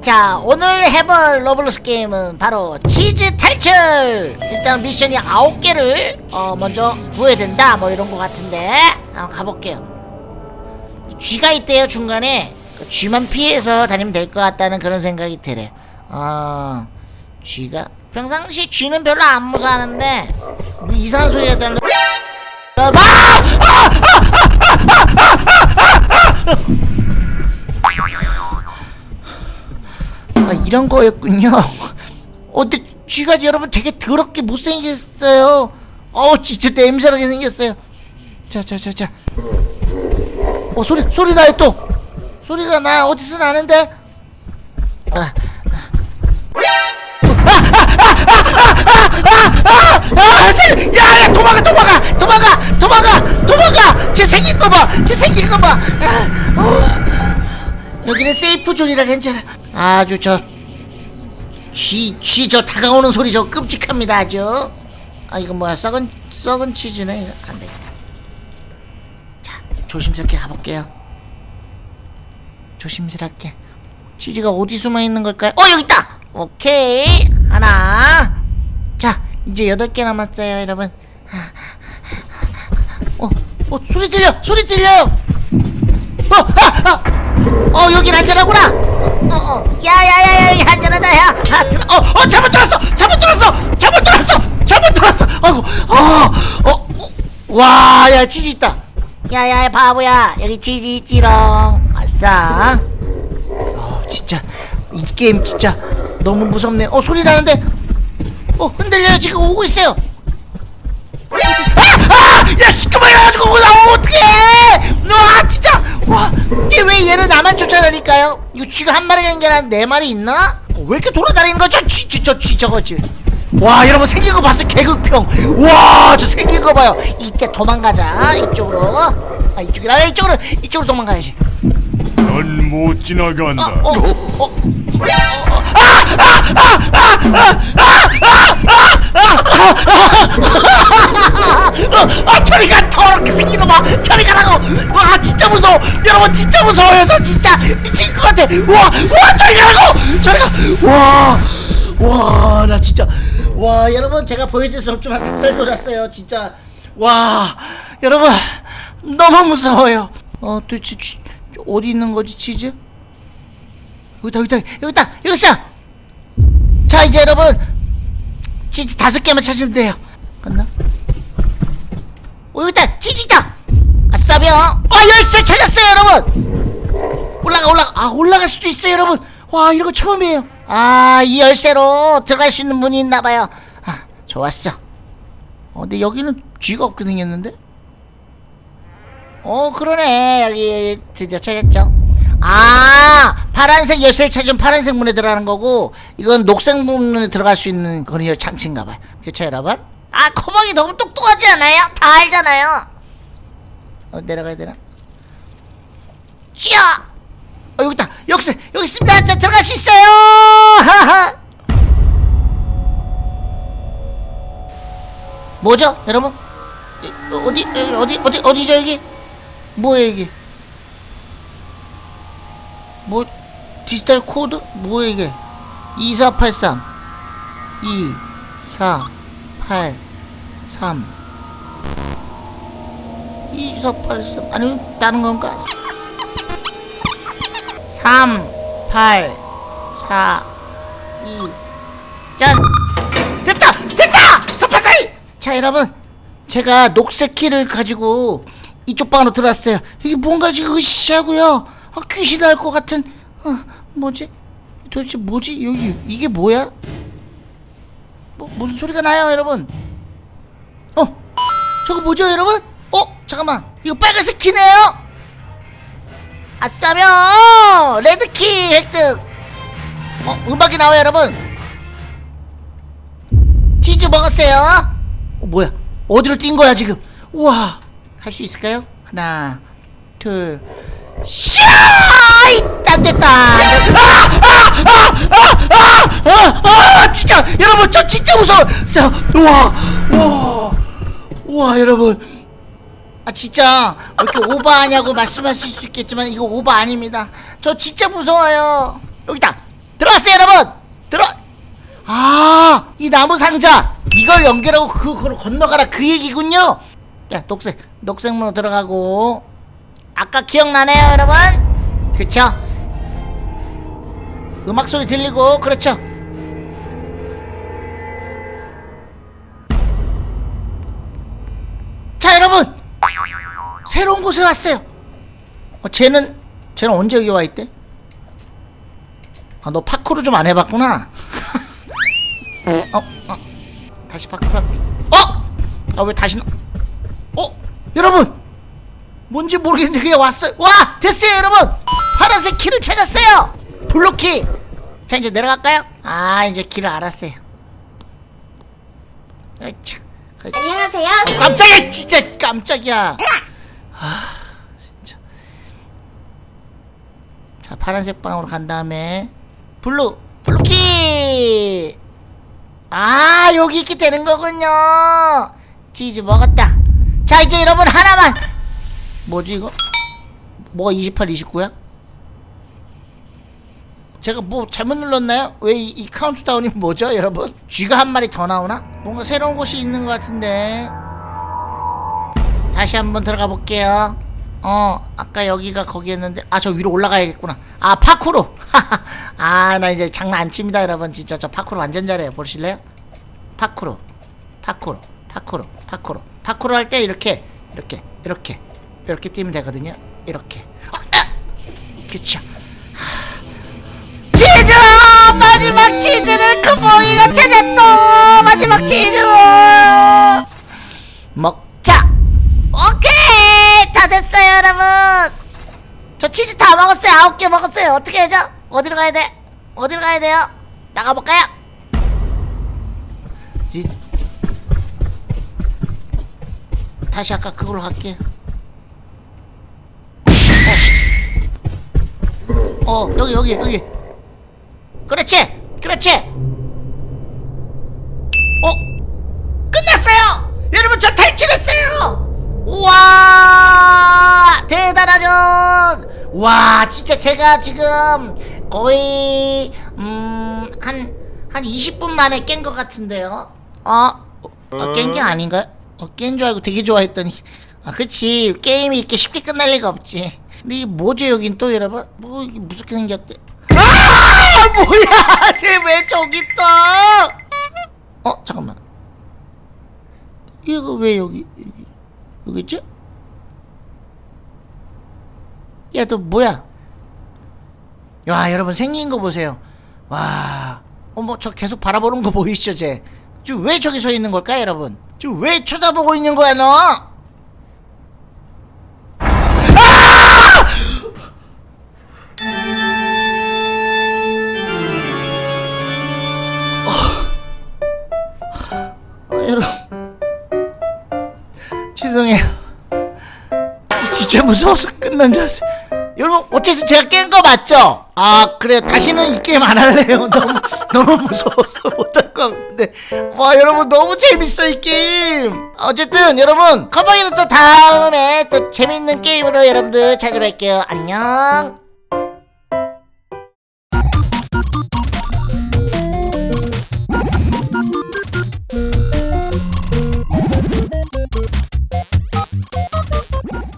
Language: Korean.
자 오늘 해볼 로블록스 게임은 바로 치즈 탈출 일단 미션이 9개를 어, 먼저 구해야 된다 뭐 이런 거 같은데 한번 가볼게요 쥐가 있대요 중간에 그 쥐만 피해서 다니면 될 것 같다는 그런 생각이 들어요 어 쥐가 평상시 쥐는 별로 안 무서워하는데 뭐 이상한 소리가 들려 아! 아 이런 거였군요 어 근데 쥐가 여러분 되게 더럽게 못생겼어요 어우 진짜 냄새나게 생겼어요 자자 자자 어 소리 소리 나요 또 소리가 나 어디서 나는데 아, 아, 쟤, 야, 야, 도망가, 도망가, 도망가, 도망가, 도망가. 쟤 생긴 거 봐, 쟤 생긴 거 봐. 아, 어. 여기는 safe zone이라 괜찮아. 아주 저 쥐, 쥐 저 다가오는 소리 저 끔찍합니다, 아주. 아, 이거 뭐야, 썩은, 썩은 치즈네. 이거 안 되겠다. 자, 조심스럽게 가볼게요. 조심스럽게. 치즈가 어디 숨어 있는 걸까요? 어, 여기 있다! 오케이. 하나. 자, 이제 여덟 개 남았어요, 여러분. 어, 어, 소리 들려! 소리 들려요! 어, 아, 아! 어, 여긴 안전하구나! 어, 어, 야, 야, 야, 야, 안전하다, 야! 아, 들어, 어, 어, 잘못 들었어! 잘못 들었어! 잘못 들었어! 잘못 들었어! 아이고, 어, 어, 어, 와, 야, 치즈 있다! 야, 야, 바보야! 여기 치즈 있지롱! 아싸! 어, 진짜, 이 게임 진짜 너무 무섭네. 어, 소리 나는데, 어 흔들려요 지금 오고 있어요 아! 아! 야 시끄러워 가지고 나오면 어떡해 와 진짜 와얘왜 얘는 나만 쫓아다닐까요? 쥐가 한 마리가 아니라 네 마리 있나? 어, 왜 이렇게 돌아다니는 거죠? 쥐 쥐 저 쥐 저거지 와 여러분 생긴 거 봤어? 개극평. 와 저 생긴 거 봐요. 이때 도망가자 이쪽으로. 아 이쪽이라 이쪽으로 이쪽으로 도망가야지. 넌 못 지나간다. 어, 어, 어. 아 무서워요 저 진짜 미칠 것 같아. 와와 저리 가라고! 저리 가와와 나 진짜 와 여러분 제가 보여줄 수 없지만 닭살 돋았어요 진짜. 와 여러분 너무 무서워요. 어 도대체 치, 어디 있는 거지 치즈? 여기다 여기다 여기다 여기 있어! 자 이제 여러분 치즈 다섯 개만 찾으면 돼요. 갔나? 어 여기다 치즈다! 아싸병 아 열쇠 찾았어요 여러분 올라가 올라가. 아 올라갈 수도 있어요 여러분. 와 이런 거 처음이에요. 아 이 열쇠로 들어갈 수 있는 문이 있나봐요. 아 좋았어. 어 근데 여기는 쥐가 없게 생겼는데? 어 그러네. 여기 드디어 찾았죠. 아 파란색 열쇠를 찾으면 파란색 문에 들어가는 거고 이건 녹색 문에 들어갈 수 있는 그런 장치인가봐요. 그쵸 여러분? 아 커벅이 너무 똑똑하지 않아요? 다 알잖아요. 어 내려가야 되나? 쥐야 자, 들어갈 수 있어요 하하 뭐죠 여러분? 이, 어디 어, 어디 어디 어디죠 여기? 뭐야 이게? 뭐 디지털 코드? 뭐야 이게? 2483 2 4 8 3 2483 아니면 다른 건가? 3 8 4 2 짠! 됐다! 됐다! 서파사이! 자 여러분 제가 녹색 키를 가지고 이쪽 방으로 들어왔어요 이게 뭔가 지금 으쌰하고요 아, 귀신 나올 것 같은 어, 뭐지? 도대체 뭐지? 여기 이게 뭐야? 뭐 무슨 소리가 나요, 여러분? 어, 저거 뭐죠, 여러분? 어, 잠깐만, 이거 빨간색 키네요. 아싸며 레드키 획득. 어, 음악이 나와요, 여러분. 치즈 먹었어요. 어, 뭐야? 어디로 뛴 거야 지금? 우와, 할 수 있을까요? 하나, 둘. 샤! 안 됐다. 아! 아! 아! 아! 아! 아! 진짜 여러분 저 진짜 무서워. 자, 와, 와, 와 여러분. 아 진짜. 왜 이렇게 오바하냐고 말씀하실 수 있겠지만 이거 오바 아닙니다. 저 진짜 무서워요. 여기다. 들어갔어요 여러분! 들어 아이 나무 상자. 이걸 연결하고 그거로 건너가라. 그 얘기군요. 야 녹색 녹색 문으로 들어가고. 아까 기억나네요 여러분. 그쵸? 음악 소리 들리고 그렇죠? 자 여러분 새로운 곳에 왔어요. 어, 쟤는 쟤는 언제 여기 와 있대? 아너 파쿠르 좀 안 해봤구나. 어, 어. 다시 파쿠르 할게. 어? 아 왜 다시 나... 어? 여러분! 뭔지 모르겠는데 그냥 왔어요. 와! 됐어요 여러분! 파란색 키를 찾았어요! Blue key! 자 이제 내려갈까요? 아 이제 길을 알았어요. 아이차 그렇지. 안녕하세요. 깜짝이야 진짜. 깜짝이야 아 진짜. 자 파란색 방으로 간 다음에 Blue blue key! 아 여기 있게 되는 거군요. 치즈 먹었다. 자 이제 여러분 하나만. 뭐지 이거? 뭐가 28 29야? 제가 뭐 잘못 눌렀나요? 왜 이 카운트다운이 뭐죠 여러분? 쥐가 한 마리 더 나오나? 뭔가 새로운 곳이 있는 것 같은데 다시 한번 들어가 볼게요 어 아까 여기가 거기였는데 아 저 위로 올라가야겠구나 아 파쿠르 아 나 이제 장난 안 칩니다 여러분 진짜 저 파쿠르 완전 잘해요 보실래요? 파쿠르 파쿠르 파쿠르 파쿠르 파쿠르 할 때 이렇게 이렇게 이렇게 이렇게 뛰면 되거든요 이렇게 아, 아! 그쵸 치즈! 마지막 치즈를 크보이가 찾았어! 마지막 치즈! 먹자! 오케이! 다 됐어요, 여러분! 저 치즈 다 먹었어요. 아홉 개 먹었 어떻게 해죠? 어디로 가야 돼? 어디로 가야 돼요? 나가볼까요? 지... 다시 아까 그걸로 갈게요. 어, 어 여기, 여기, 여기. 그렇지 그렇지 어 끝났어요 여러분 저 탈출했어요 우와 대단하죠 와 진짜 제가 지금 거의 음한한 한 20분 만에 깬 것 같은데요? 어? 어 깬 게 아닌가요? 어, 깬 줄 알고 되게 좋아했더니. 아 그치. 게임이 이렇게 쉽게 끝날 리가 없지. 근데 이게 뭐죠 여긴 또 여러분? 뭐 이게 무섭게 생겼대. 아! 뭐야! 쟤 왜 저기 있어? 어 잠깐만. 이거 왜 여기, 여기 있지? 야 너 뭐야 야 여러분 생긴 거 보세요. 와 어머 저 계속 바라보는 거 보이시죠 쟤? 지금 왜 저기 서 있는 걸까 여러분? 지금 왜 쳐다보고 있는 거야 너? 아, 여러분. 죄송해요. 진짜 무서워서 끝난 줄 알았어요 여러분 어쨌든 제가 깬 거 맞죠? 아 그래 다시는 이 게임 안 할래요. 너무 너무 무서워서 못할 것 같은데. 와 여러분 너무 재밌어 이 게임. 어쨌든 여러분 커버이는 또 다음에 또 재밌는 게임으로 여러분들 찾아뵐게요. 안녕